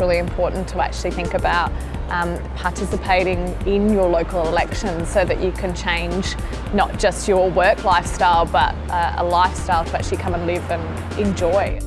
really important to actually think about um, participating in your local elections so that you can change not just your work lifestyle but uh, a lifestyle to actually come and live and enjoy.